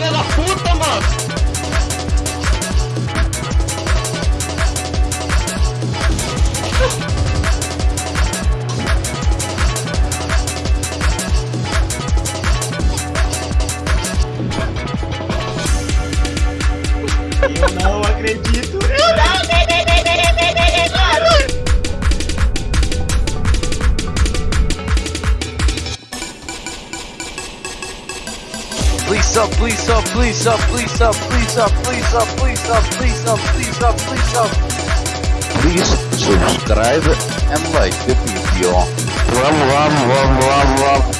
filha da puta, mano? Please up, please up, please up, please up, please up, please up, please up, please up, please up, please up. Please subscribe and like the video. Love, love, love, love, love.